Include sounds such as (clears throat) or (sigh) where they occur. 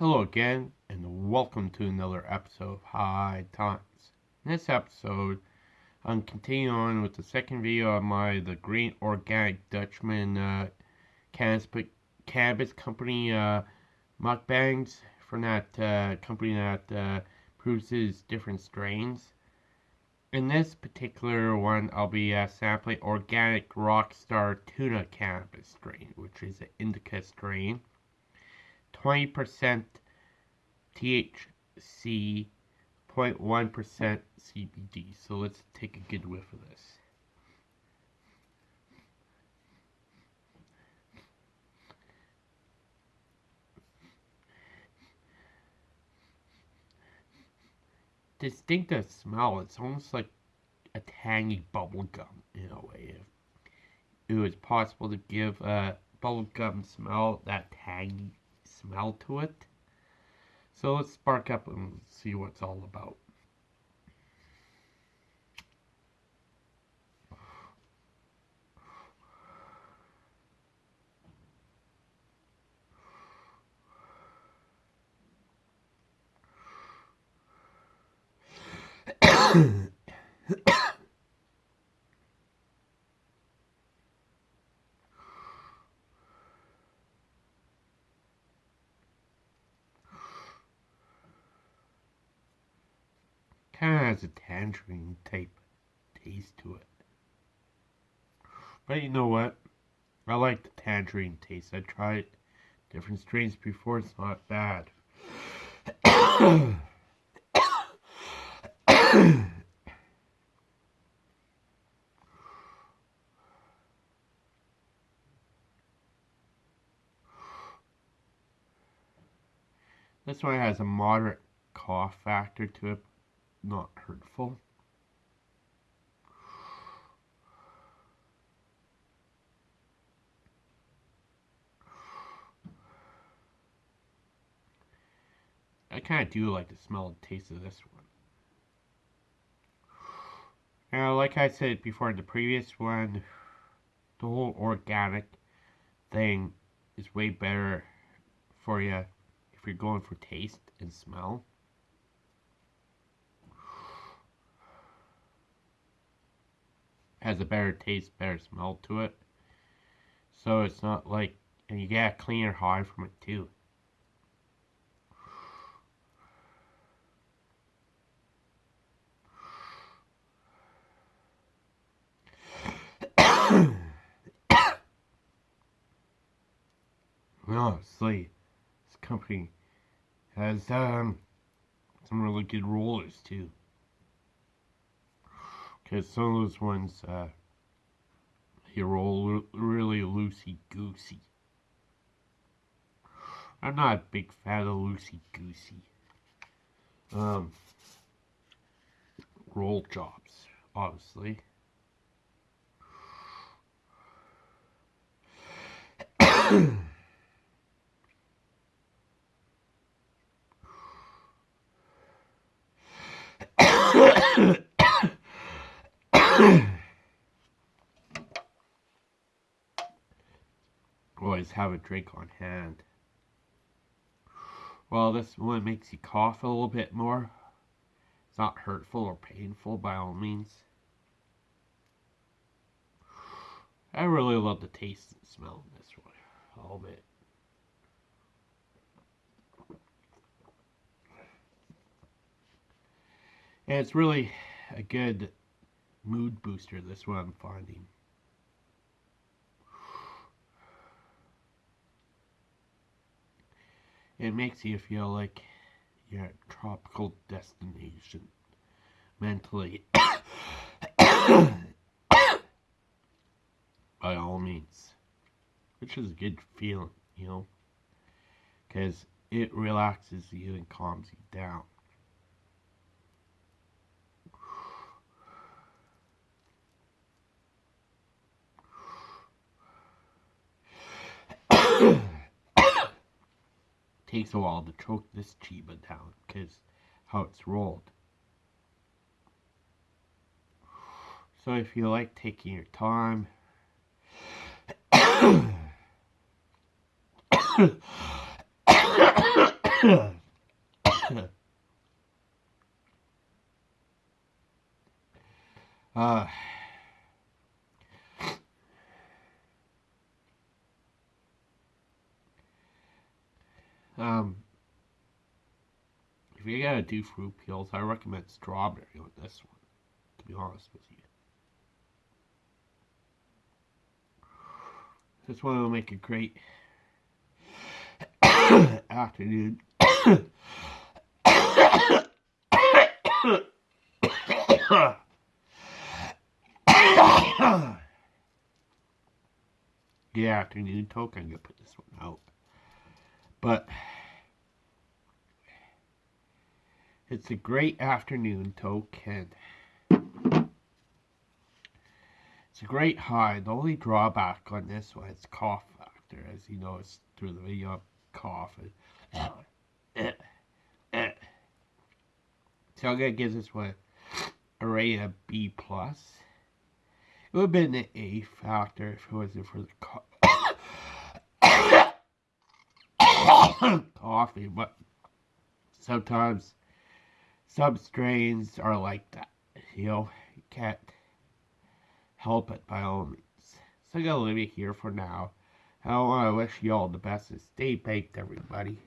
Hello again, and welcome to another episode of High Times. In this episode, I'm continuing on with the second video of my The Green Organic Dutchman uh, cannabis, cannabis Company uh, mukbangs from that uh, company that uh, produces different strains. In this particular one, I'll be uh, sampling Organic Rockstar Tuna Cannabis strain, which is an indica strain. 20% THC, 0.1% CBD. So let's take a good whiff of this. Distinctive smell. It's almost like a tangy bubble gum in a way. If it was possible to give a bubble gum smell that tangy smell to it. So let's spark up and see what it's all about. (coughs) (coughs) (coughs) kind of has a tangerine type taste to it. But you know what? I like the tangerine taste. I tried different strains before. It's not bad. (coughs) this one has a moderate cough factor to it not hurtful. I kind of do like the smell and taste of this one. Now, like I said before in the previous one, the whole organic thing is way better for you if you're going for taste and smell. Has a better taste, better smell to it. So it's not like, and you get a cleaner high from it too. (coughs) Honestly, this company has um, some really good rollers too. Because some of those ones, uh, roll really loosey-goosey. I'm not a big fan of loosey-goosey. Um, roll jobs, obviously. (clears throat) Always have a drink on hand. Well, this one makes you cough a little bit more. It's not hurtful or painful by all means. I really love the taste and smell of this one. A little bit. And it's really a good mood booster, this one I'm finding. It makes you feel like you're at a tropical destination mentally. (coughs) By all means. Which is a good feeling, you know. Because it relaxes you and calms you down. (coughs) takes a while to choke this chiba down because how it's rolled. So if you like taking your time, uh, um, if you're gonna do fruit peels, I recommend strawberry on this one, to be honest with you. This one will make a great afternoon. Good afternoon, Toke. I'm gonna put this one out. But it's a great afternoon, Toke, and it's a great high. The only drawback on this one is cough factor, as you noticed through the video, cough. And, so I'm gonna give this one a of B plus. It would have been an A factor if it wasn't for the (clears throat) coffee, but sometimes some strains are like that. You know, you can't help it by all means. So I'm gonna leave it here for now. I want to wish you all the best and stay baked, everybody.